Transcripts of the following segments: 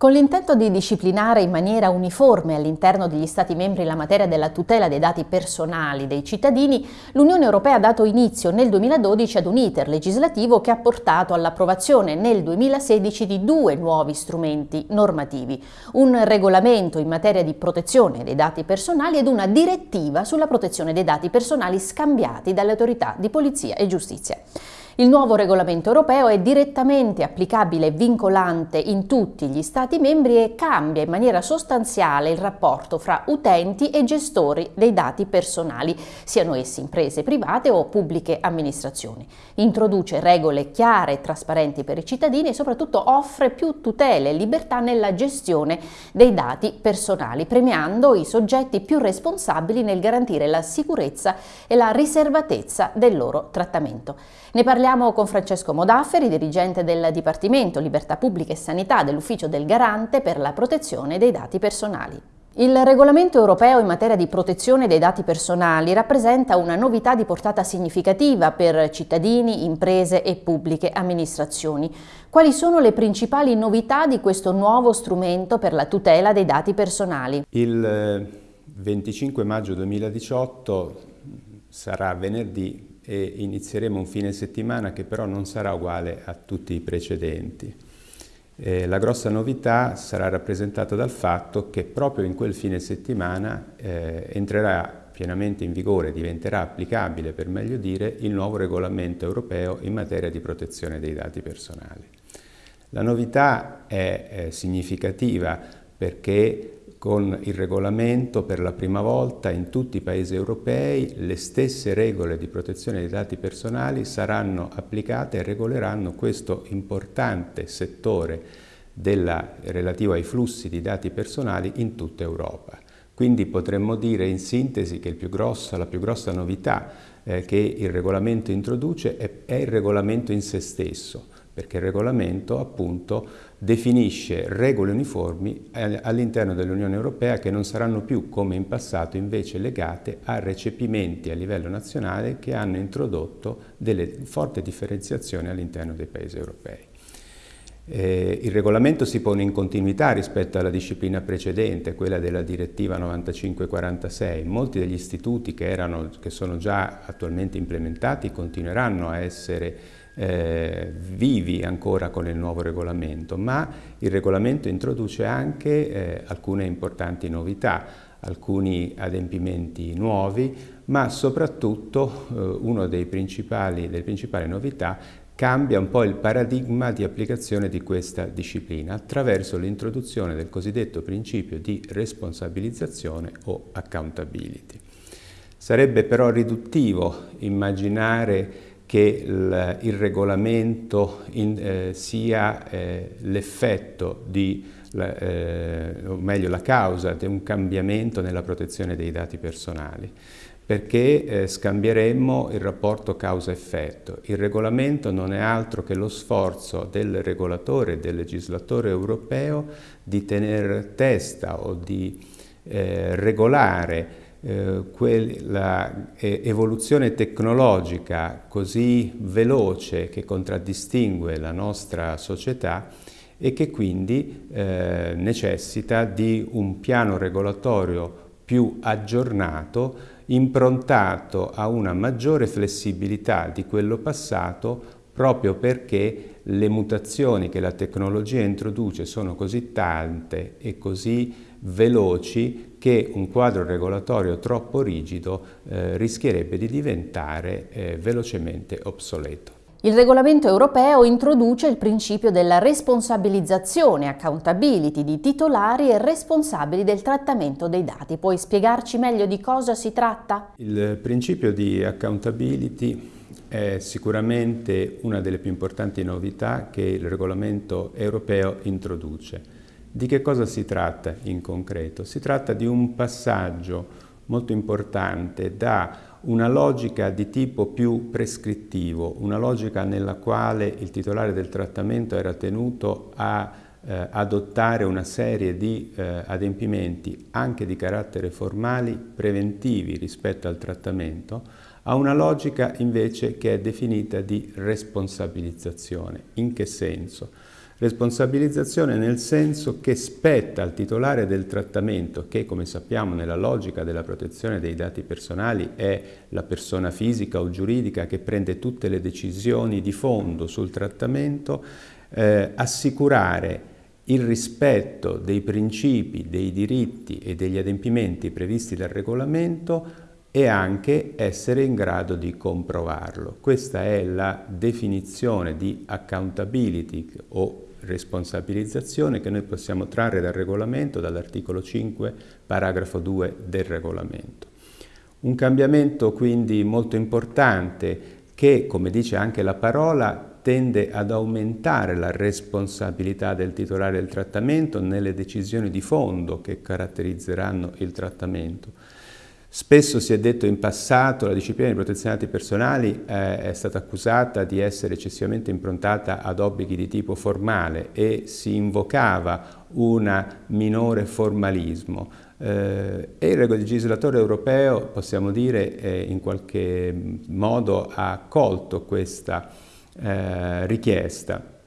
Con l'intento di disciplinare in maniera uniforme all'interno degli Stati membri la materia della tutela dei dati personali dei cittadini, l'Unione Europea ha dato inizio nel 2012 ad un iter legislativo che ha portato all'approvazione nel 2016 di due nuovi strumenti normativi, un regolamento in materia di protezione dei dati personali ed una direttiva sulla protezione dei dati personali scambiati dalle autorità di polizia e giustizia. Il nuovo regolamento europeo è direttamente applicabile e vincolante in tutti gli Stati membri e cambia in maniera sostanziale il rapporto fra utenti e gestori dei dati personali, siano essi imprese private o pubbliche amministrazioni. Introduce regole chiare e trasparenti per i cittadini e soprattutto offre più tutele e libertà nella gestione dei dati personali, premiando i soggetti più responsabili nel garantire la sicurezza e la riservatezza del loro trattamento. Ne parliamo Parliamo con Francesco Modafferi, dirigente del Dipartimento Libertà Pubblica e Sanità dell'Ufficio del Garante per la protezione dei dati personali. Il regolamento europeo in materia di protezione dei dati personali rappresenta una novità di portata significativa per cittadini, imprese e pubbliche amministrazioni. Quali sono le principali novità di questo nuovo strumento per la tutela dei dati personali? Il 25 maggio 2018 sarà venerdì e inizieremo un fine settimana che però non sarà uguale a tutti i precedenti. Eh, la grossa novità sarà rappresentata dal fatto che proprio in quel fine settimana eh, entrerà pienamente in vigore, diventerà applicabile per meglio dire, il nuovo regolamento europeo in materia di protezione dei dati personali. La novità è eh, significativa perché con il regolamento per la prima volta in tutti i paesi europei le stesse regole di protezione dei dati personali saranno applicate e regoleranno questo importante settore della, relativo ai flussi di dati personali in tutta Europa. Quindi potremmo dire in sintesi che grosso, la più grossa novità eh, che il regolamento introduce è, è il regolamento in se stesso, perché il regolamento appunto definisce regole uniformi all'interno dell'Unione Europea che non saranno più come in passato invece legate a recepimenti a livello nazionale che hanno introdotto delle forti differenziazioni all'interno dei paesi europei. Eh, il regolamento si pone in continuità rispetto alla disciplina precedente, quella della direttiva 9546. Molti degli istituti che, erano, che sono già attualmente implementati continueranno a essere eh, vivi ancora con il nuovo regolamento, ma il regolamento introduce anche eh, alcune importanti novità, alcuni adempimenti nuovi, ma soprattutto eh, una delle principali novità cambia un po' il paradigma di applicazione di questa disciplina attraverso l'introduzione del cosiddetto principio di responsabilizzazione o accountability. Sarebbe però riduttivo immaginare che il, il regolamento in, eh, sia eh, l'effetto di, la, eh, o meglio la causa di un cambiamento nella protezione dei dati personali perché eh, scambieremmo il rapporto causa-effetto. Il regolamento non è altro che lo sforzo del regolatore del legislatore europeo di tenere testa o di eh, regolare eh, tecnologica così veloce che contraddistingue la nostra società e che quindi eh, necessita di un piano regolatorio più aggiornato improntato a una maggiore flessibilità di quello passato proprio perché le mutazioni che la tecnologia introduce sono così tante e così veloci che un quadro regolatorio troppo rigido eh, rischierebbe di diventare eh, velocemente obsoleto. Il regolamento europeo introduce il principio della responsabilizzazione, accountability, di titolari e responsabili del trattamento dei dati. Puoi spiegarci meglio di cosa si tratta? Il principio di accountability è sicuramente una delle più importanti novità che il regolamento europeo introduce. Di che cosa si tratta in concreto? Si tratta di un passaggio molto importante da una logica di tipo più prescrittivo, una logica nella quale il titolare del trattamento era tenuto a eh, adottare una serie di eh, adempimenti anche di carattere formali preventivi rispetto al trattamento, a una logica invece che è definita di responsabilizzazione. In che senso? Responsabilizzazione nel senso che spetta al titolare del trattamento, che come sappiamo nella logica della protezione dei dati personali è la persona fisica o giuridica che prende tutte le decisioni di fondo sul trattamento, eh, assicurare il rispetto dei principi, dei diritti e degli adempimenti previsti dal regolamento e anche essere in grado di comprovarlo. Questa è la definizione di accountability o responsabilizzazione che noi possiamo trarre dal regolamento, dall'articolo 5, paragrafo 2 del regolamento. Un cambiamento quindi molto importante che, come dice anche la parola, tende ad aumentare la responsabilità del titolare del trattamento nelle decisioni di fondo che caratterizzeranno il trattamento. Spesso si è detto in passato la disciplina dei dati personali eh, è stata accusata di essere eccessivamente improntata ad obblighi di tipo formale e si invocava un minore formalismo. Eh, e il legislatore europeo, possiamo dire, eh, in qualche modo ha accolto questa eh, richiesta.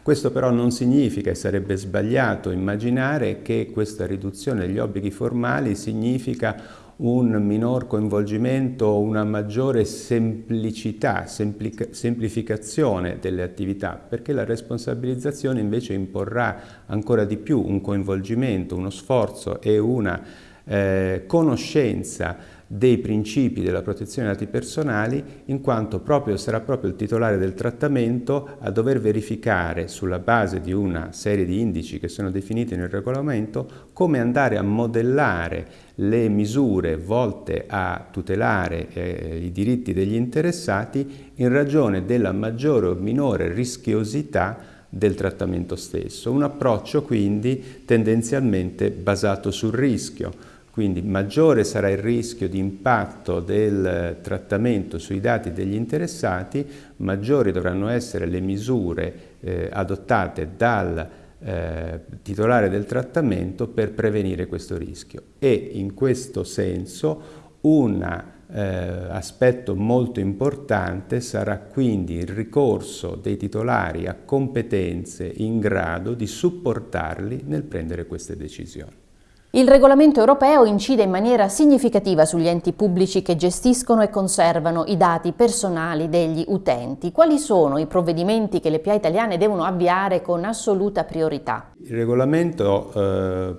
Questo però non significa, e sarebbe sbagliato immaginare che questa riduzione degli obblighi formali significa un minor coinvolgimento, una maggiore semplicità, semplificazione delle attività, perché la responsabilizzazione invece imporrà ancora di più un coinvolgimento, uno sforzo e una eh, conoscenza dei principi della protezione dei dati personali in quanto proprio, sarà proprio il titolare del trattamento a dover verificare sulla base di una serie di indici che sono definiti nel regolamento come andare a modellare le misure volte a tutelare eh, i diritti degli interessati in ragione della maggiore o minore rischiosità del trattamento stesso. Un approccio quindi tendenzialmente basato sul rischio quindi maggiore sarà il rischio di impatto del trattamento sui dati degli interessati, maggiori dovranno essere le misure eh, adottate dal eh, titolare del trattamento per prevenire questo rischio. E in questo senso un eh, aspetto molto importante sarà quindi il ricorso dei titolari a competenze in grado di supportarli nel prendere queste decisioni. Il regolamento europeo incide in maniera significativa sugli enti pubblici che gestiscono e conservano i dati personali degli utenti. Quali sono i provvedimenti che le PA italiane devono avviare con assoluta priorità? Il regolamento eh,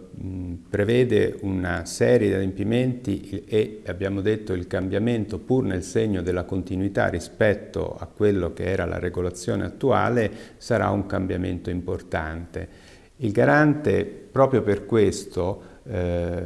prevede una serie di adempimenti e abbiamo detto il cambiamento pur nel segno della continuità rispetto a quello che era la regolazione attuale sarà un cambiamento importante. Il garante proprio per questo eh,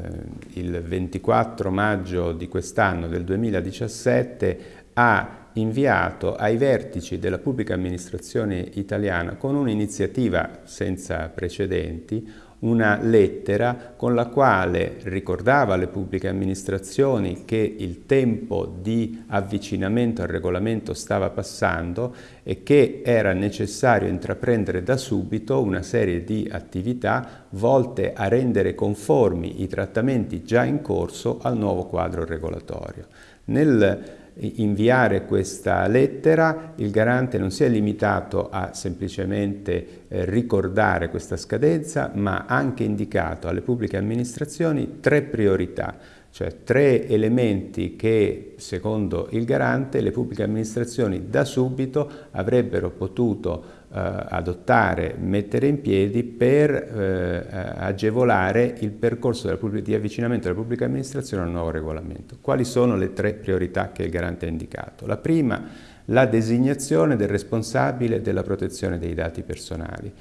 il 24 maggio di quest'anno, del 2017, ha inviato ai vertici della pubblica amministrazione italiana con un'iniziativa senza precedenti una lettera con la quale ricordava alle pubbliche amministrazioni che il tempo di avvicinamento al regolamento stava passando e che era necessario intraprendere da subito una serie di attività volte a rendere conformi i trattamenti già in corso al nuovo quadro regolatorio. Nel inviare questa lettera, il garante non si è limitato a semplicemente eh, ricordare questa scadenza, ma ha anche indicato alle pubbliche amministrazioni tre priorità, cioè tre elementi che, secondo il garante, le pubbliche amministrazioni da subito avrebbero potuto adottare, mettere in piedi per eh, agevolare il percorso di avvicinamento della pubblica amministrazione al nuovo regolamento. Quali sono le tre priorità che il garante ha indicato? La prima, la designazione del responsabile della protezione dei dati personali.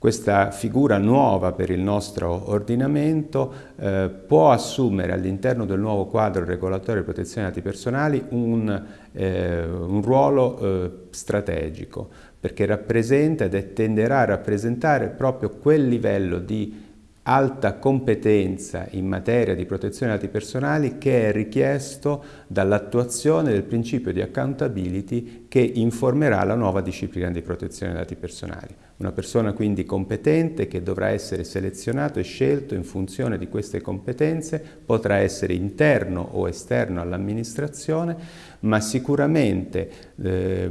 Questa figura nuova per il nostro ordinamento eh, può assumere all'interno del nuovo quadro regolatorio di protezione dei dati personali un, eh, un ruolo eh, strategico perché rappresenta ed tenderà a rappresentare proprio quel livello di alta competenza in materia di protezione dei dati personali che è richiesto dall'attuazione del principio di accountability che informerà la nuova disciplina di protezione dei dati personali. Una persona quindi competente che dovrà essere selezionato e scelto in funzione di queste competenze, potrà essere interno o esterno all'amministrazione, ma sicuramente eh,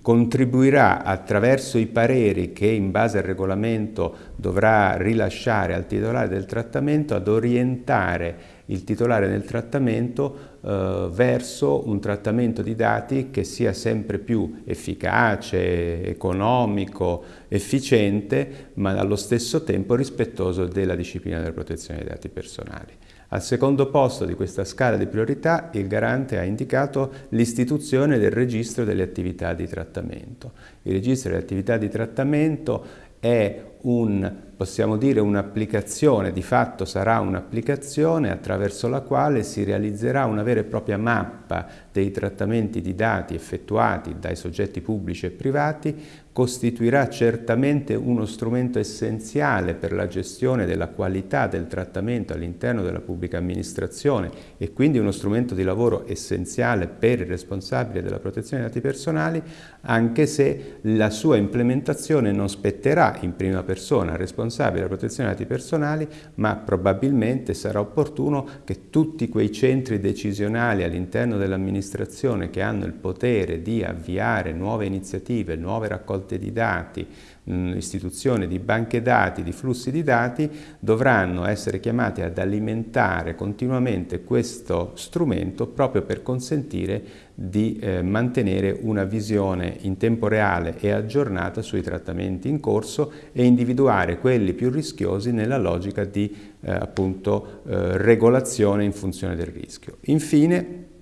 contribuirà attraverso i pareri che in base al regolamento dovrà rilasciare al titolare del trattamento ad orientare il titolare del trattamento eh, verso un trattamento di dati che sia sempre più efficace, economico, efficiente, ma allo stesso tempo rispettoso della disciplina della protezione dei dati personali. Al secondo posto di questa scala di priorità il garante ha indicato l'istituzione del registro delle attività di trattamento. Il registro delle attività di trattamento è un, possiamo dire, un'applicazione, di fatto sarà un'applicazione attraverso la quale si realizzerà una vera e propria mappa dei trattamenti di dati effettuati dai soggetti pubblici e privati, costituirà certamente uno strumento essenziale per la gestione della qualità del trattamento all'interno della pubblica amministrazione e quindi uno strumento di lavoro essenziale per il responsabile della protezione dei dati personali, anche se la sua implementazione non spetterà in prima persona persona responsabile della protezione dei dati personali, ma probabilmente sarà opportuno che tutti quei centri decisionali all'interno dell'amministrazione che hanno il potere di avviare nuove iniziative, nuove raccolte di dati, istituzione di banche dati, di flussi di dati, dovranno essere chiamati ad alimentare continuamente questo strumento proprio per consentire di eh, mantenere una visione in tempo reale e aggiornata sui trattamenti in corso e individuare quelli più rischiosi nella logica di eh, appunto, eh, regolazione in funzione del rischio. Infine,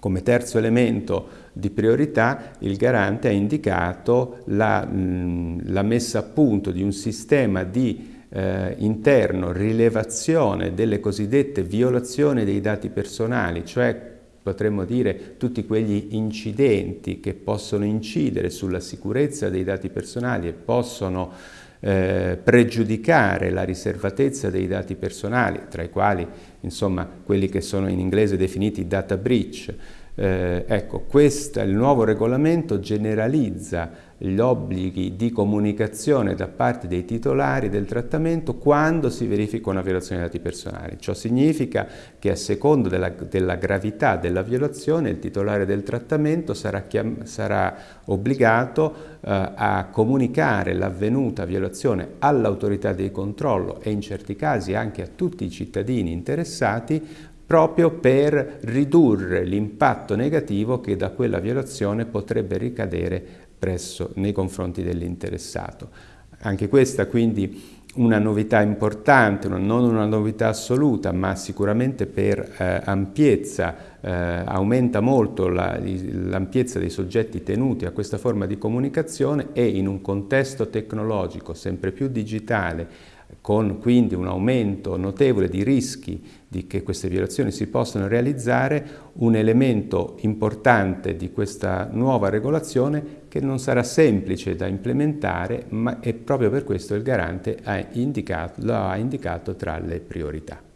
come terzo elemento di priorità il garante ha indicato la, mh, la messa a punto di un sistema di eh, interno rilevazione delle cosiddette violazioni dei dati personali, cioè potremmo dire tutti quegli incidenti che possono incidere sulla sicurezza dei dati personali e possono eh, pregiudicare la riservatezza dei dati personali, tra i quali insomma quelli che sono in inglese definiti data breach, eh, ecco, questo, il nuovo regolamento generalizza gli obblighi di comunicazione da parte dei titolari del trattamento quando si verifica una violazione dei dati personali. Ciò significa che a secondo della, della gravità della violazione il titolare del trattamento sarà, sarà obbligato eh, a comunicare l'avvenuta violazione all'autorità di controllo e in certi casi anche a tutti i cittadini interessati proprio per ridurre l'impatto negativo che da quella violazione potrebbe ricadere presso, nei confronti dell'interessato. Anche questa quindi una novità importante, non una novità assoluta, ma sicuramente per eh, ampiezza, eh, aumenta molto l'ampiezza la, dei soggetti tenuti a questa forma di comunicazione e in un contesto tecnologico sempre più digitale, con quindi un aumento notevole di rischi di che queste violazioni si possano realizzare, un elemento importante di questa nuova regolazione che non sarà semplice da implementare, ma è proprio per questo il garante ha indicato, lo ha indicato tra le priorità.